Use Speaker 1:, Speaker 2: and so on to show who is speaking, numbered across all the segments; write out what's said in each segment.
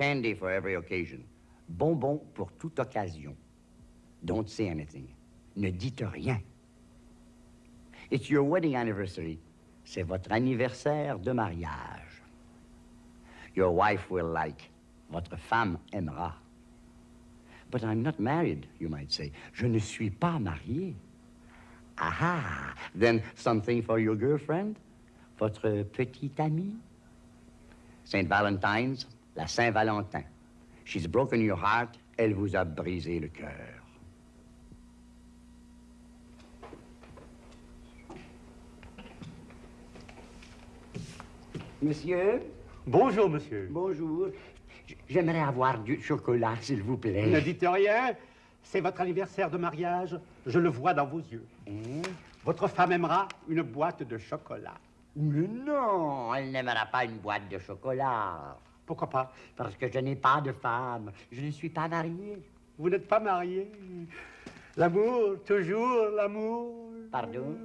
Speaker 1: Candy for every occasion. Bonbon pour toute occasion. Don't say anything. Ne dites rien. It's your wedding anniversary. C'est votre anniversaire de mariage. Your wife will like. Votre femme aimera. But I'm not married, you might say. Je ne suis pas marié. Aha! Then something for your girlfriend? Votre petite amie? Saint Valentine's, la Saint-Valentin. She's broken your heart, elle vous a brisé le cœur. Monsieur?
Speaker 2: Bonjour, monsieur.
Speaker 1: Bonjour. J'aimerais avoir du chocolat, s'il vous plaît.
Speaker 2: Ne dites rien. C'est votre anniversaire de mariage. Je le vois dans vos yeux.
Speaker 1: Hein?
Speaker 2: Votre femme aimera une boîte de chocolat.
Speaker 1: Mais non, elle n'aimera pas une boîte de chocolat.
Speaker 2: Pourquoi pas?
Speaker 1: Parce que je n'ai pas de femme. Je ne suis pas marié.
Speaker 2: Vous n'êtes pas marié. L'amour, toujours l'amour.
Speaker 1: Pardon?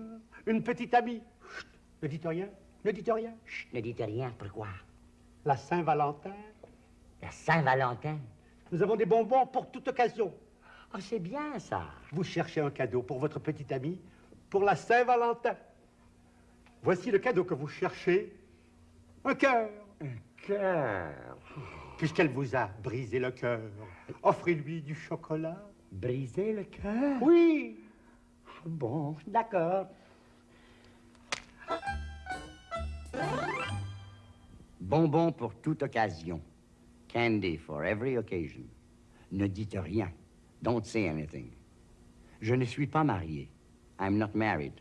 Speaker 2: Une petite amie. Chut, ne dites rien. Ne dites rien.
Speaker 1: Chut, ne dites rien. Pourquoi?
Speaker 2: La Saint-Valentin.
Speaker 1: La Saint-Valentin?
Speaker 2: Nous avons des bonbons pour toute occasion.
Speaker 1: Oh, c'est bien ça.
Speaker 2: Vous cherchez un cadeau pour votre petite amie pour la Saint-Valentin. Voici le cadeau que vous cherchez. Un cœur.
Speaker 1: Un cœur.
Speaker 2: Puisqu'elle vous a brisé le cœur, offrez-lui du chocolat.
Speaker 1: Briser le cœur?
Speaker 2: Oui.
Speaker 1: Bon, d'accord. Bonbon pour toute occasion. Candy for every occasion. Ne dites rien. Don't say anything. Je ne suis pas marié. I'm not married.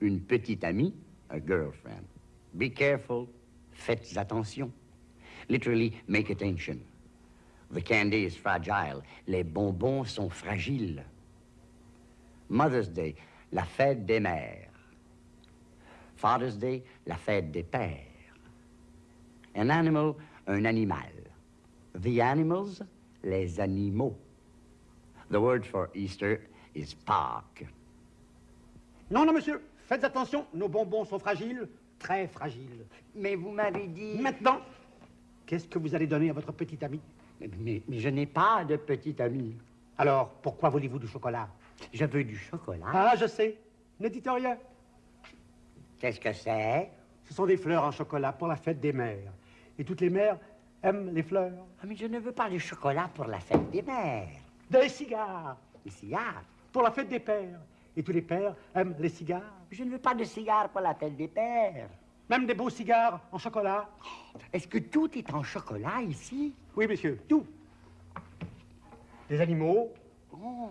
Speaker 1: Une petite amie, a girlfriend. Be careful. Faites attention. Literally, make attention. The candy is fragile. Les bonbons sont fragiles. Mother's Day, la fête des mères. Father's Day, la fête des pères. An animal, un animal. The animals, les animaux. The word for Easter is Pâques.
Speaker 2: Non, non, monsieur. Faites attention. Nos bonbons sont fragiles. Très fragiles.
Speaker 1: Mais vous m'avez dit...
Speaker 2: Maintenant, qu'est-ce que vous allez donner à votre petite amie
Speaker 1: Mais, mais- mais je n'ai pas de petit ami.
Speaker 2: Alors, pourquoi voulez-vous du chocolat?
Speaker 1: Je veux du chocolat.
Speaker 2: Ah, je sais. Ne dites rien.
Speaker 1: Qu'est-ce que c'est?
Speaker 2: Ce sont des fleurs en chocolat pour la fête des mères. Et toutes les mères aiment les fleurs.
Speaker 1: Ah, Mais je ne veux pas du chocolat pour la fête des mères.
Speaker 2: Des cigares
Speaker 1: Des cigares?
Speaker 2: pour la fête des pères. Et tous les pères aiment les cigares.
Speaker 1: Je ne veux pas de cigares pour la fête des pères.
Speaker 2: Même des beaux cigares en chocolat.
Speaker 1: Est-ce que tout est en chocolat ici?
Speaker 2: Oui, monsieur, tout. Des animaux,
Speaker 1: Oh,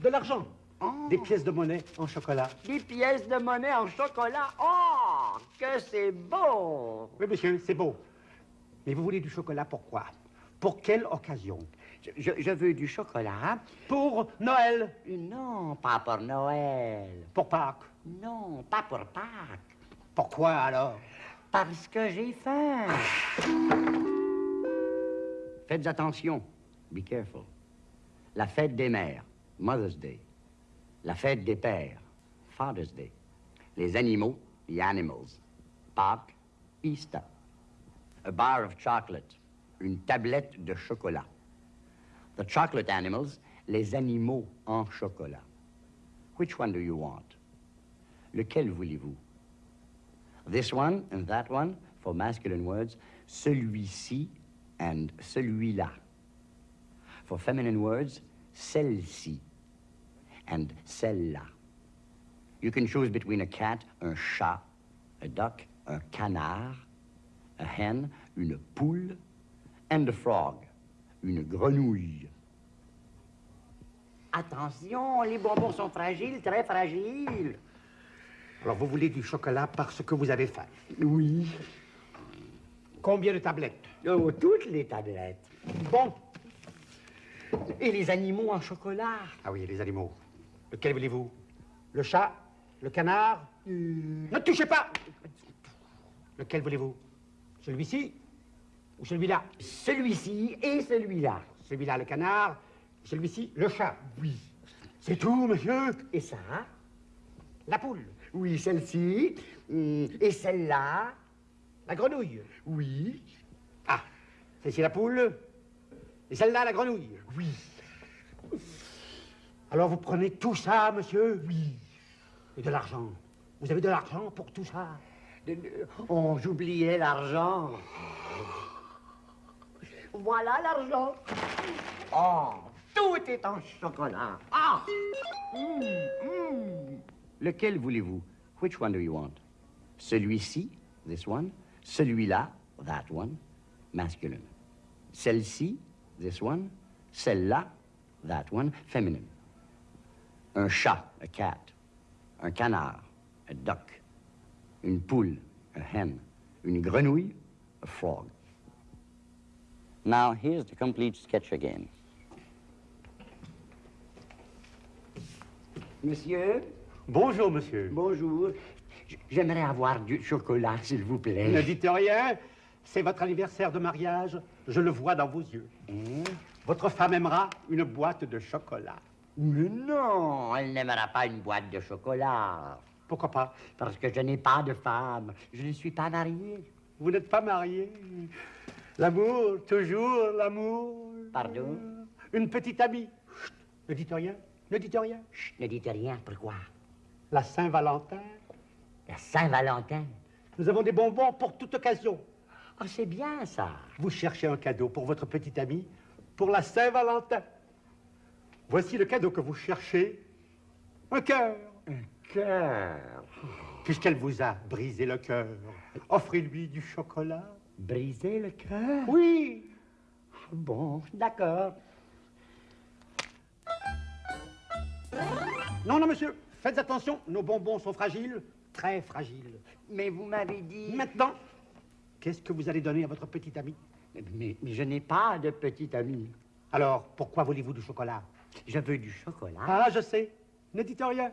Speaker 2: de l'argent,
Speaker 1: oh.
Speaker 2: des pièces de monnaie en chocolat.
Speaker 1: Des pièces de monnaie en chocolat? Oh, que c'est beau.
Speaker 2: Oui, monsieur, c'est beau. Mais vous voulez du chocolat pourquoi Pour quelle occasion?
Speaker 1: Je, je- je veux du chocolat.
Speaker 2: Pour Noël,
Speaker 1: Non, pas pour Noël.
Speaker 2: pour Pâques.
Speaker 1: Non, pas pour Pâques.
Speaker 2: Pourquoi alors?
Speaker 1: Parce que j'ai faim. Faites attention. Be careful. La fête des mères, Mother's Day. La fête des pères, Father's Day. Les animaux, the animals. Pâques, Easter. A bar of chocolate, une tablette de chocolat. The chocolate animals, les animaux en chocolat. Which one do you want? Lequel voulez-vous? This one and that one, for masculine words, celui-ci and celui-là. For feminine words, celle-ci and celle-là. You can choose between a cat, un chat, a duck, un canard, a hen, une poule, and a frog, une grenouille. Attention, les bonbons sont fragiles, très fragiles.
Speaker 2: Alors vous voulez du chocolat parce que vous avez faim.
Speaker 1: Oui.
Speaker 2: Combien de tablettes?
Speaker 1: Oh, toutes les tablettes.
Speaker 2: Bon.
Speaker 1: Et les animaux en chocolat?
Speaker 2: Ah oui, les animaux. Lequel voulez-vous? Le chat? Le canard? Ne touchez pas Lequel voulez-vous? Celui-ci? Ou celui-là?
Speaker 1: Celui-ci et celui-là.
Speaker 2: Celui-là, le canard. Celui-ci, le chat. Oui. C'est tout, monsieur?
Speaker 1: Et ça?
Speaker 2: La poule.
Speaker 1: Oui, celle-ci. hum, Et celle-là.
Speaker 2: La grenouille.
Speaker 1: Oui.
Speaker 2: Ah, celle-ci la poule. Et celle-là, la grenouille Oui. Alors vous prenez tout ça, monsieur Oui. Et de l'argent. Vous avez de l'argent pour tout ça?
Speaker 1: Oh, j'oubliais l'argent. Voilà l'argent. Oh, tout est en chocolat. Ah! Mm, mm. Lequel voulez-vous? Which one do you want? Celui-ci, this one. Celui-là, that one, masculine. Celle-ci, this one. Celle-là, that one, feminine. Un chat, a cat. Un canard, a duck. Une poule, a hen. Une grenouille, a frog. Now, here's the complete sketch again. Monsieur?
Speaker 2: Bonjour, monsieur.
Speaker 1: Bonjour. J'aimerais avoir du chocolat, s'il vous plaît.
Speaker 2: Ne dites rien. C'est votre anniversaire de mariage. Je le vois dans vos yeux.
Speaker 1: Hein?
Speaker 2: Votre femme aimera une boîte de chocolat.
Speaker 1: Mais non, elle n'aimera pas une boîte de chocolat.
Speaker 2: Pourquoi pas?
Speaker 1: Parce que je n'ai pas de femme. Je ne suis pas marié.
Speaker 2: Vous n'êtes pas marié. L'amour, toujours l'amour.
Speaker 1: Pardon?
Speaker 2: Une petite amie. Chut, ne dites rien. Ne dites rien.
Speaker 1: Chut, ne dites rien. Pourquoi?
Speaker 2: La Saint-Valentin.
Speaker 1: La Saint-Valentin.
Speaker 2: Nous avons des bonbons pour toute occasion.
Speaker 1: Oh, c'est bien ça.
Speaker 2: Vous cherchez un cadeau pour votre petite amie pour la Saint-Valentin. Voici le cadeau que vous cherchez. Un cœur.
Speaker 1: Cœur.
Speaker 2: Puisqu'elle vous a brisé le cœur, offrez-lui du chocolat.
Speaker 1: Briser le cœur?
Speaker 2: Oui.
Speaker 1: Bon, d'accord.
Speaker 2: Non, non, monsieur. Faites attention. Nos bonbons sont fragiles. Très fragiles.
Speaker 1: Mais vous m'avez dit...
Speaker 2: Maintenant, qu'est-ce que vous allez donner à votre petite amie
Speaker 1: Mais, mais je n'ai pas de petit ami.
Speaker 2: Alors, pourquoi voulez-vous du chocolat?
Speaker 1: Je veux du chocolat.
Speaker 2: Ah, je sais. Ne dites rien.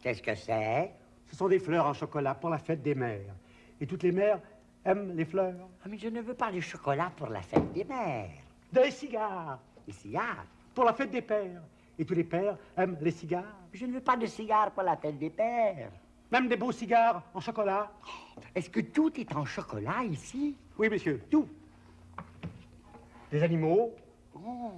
Speaker 1: Qu'est-ce que c'est?
Speaker 2: Ce sont des fleurs en chocolat pour la fête des mères. Et toutes les mères aiment les fleurs.
Speaker 1: Ah, mais je ne veux pas du chocolat pour la fête des mères.
Speaker 2: Des cigares
Speaker 1: Des cigares?
Speaker 2: pour la fête des pères. Et tous les pères aiment les cigares.
Speaker 1: Je ne veux pas de cigares pour la fête des pères.
Speaker 2: Même des beaux cigares en chocolat.
Speaker 1: Est-ce que tout est en chocolat ici?
Speaker 2: Oui, monsieur, tout. Des animaux,
Speaker 1: Oh,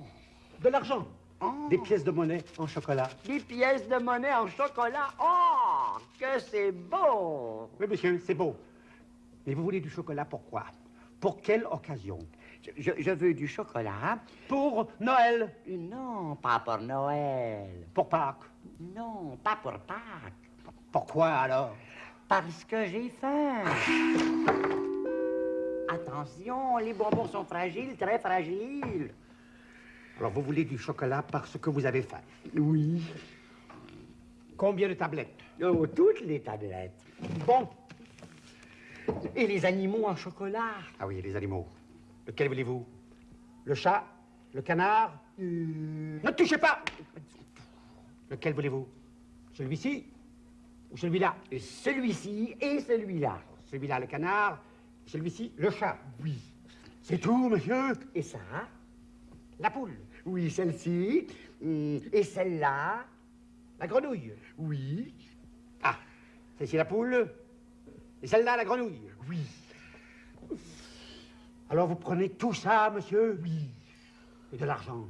Speaker 2: de l'argent,
Speaker 1: oh.
Speaker 2: des pièces de monnaie en chocolat.
Speaker 1: Des pièces de monnaie en chocolat. Oh, que c'est beau.
Speaker 2: Oui, monsieur, c'est beau. Mais vous voulez du chocolat pourquoi Pour quelle occasion?
Speaker 1: Je, veux du chocolat.
Speaker 2: Pour Noël,
Speaker 1: Non, pas pour Noël.
Speaker 2: pour Pâques.
Speaker 1: Non, pas pour Pâques.
Speaker 2: Pourquoi alors?
Speaker 1: Parce que j'ai faim. Attention, les bonbons sont fragiles, très fragiles.
Speaker 2: Alors vous voulez du chocolat parce que vous avez faim?
Speaker 1: Oui.
Speaker 2: Combien de tablettes?
Speaker 1: Oh, toutes les tablettes.
Speaker 2: Bon.
Speaker 1: Et les animaux en chocolat?
Speaker 2: Ah oui, les animaux. Lequel voulez-vous? Le chat? Le canard? Ne touchez pas Lequel voulez-vous? Celui-ci? Ou celui-là?
Speaker 1: Celui-ci et celui-là.
Speaker 2: Celui-là, le canard. Celui-ci, le chat. Oui. C'est tout, monsieur?
Speaker 1: Et ça?
Speaker 2: La poule.
Speaker 1: Oui, celle-ci. Hum, Et celle-là?
Speaker 2: La grenouille.
Speaker 1: Oui.
Speaker 2: Ah, c'est la poule. Et celle-là, la grenouille.
Speaker 1: Oui.
Speaker 2: Alors vous prenez tout ça, monsieur? Oui. Et de l'argent?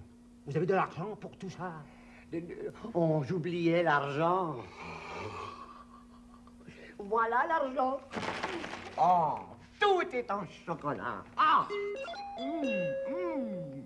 Speaker 2: Vous avez de l'argent pour tout ça?
Speaker 1: Oh, j'oubliais l'argent. Voilà l'argent. Oh, tout est en chocolat. Ah! Hum, hum.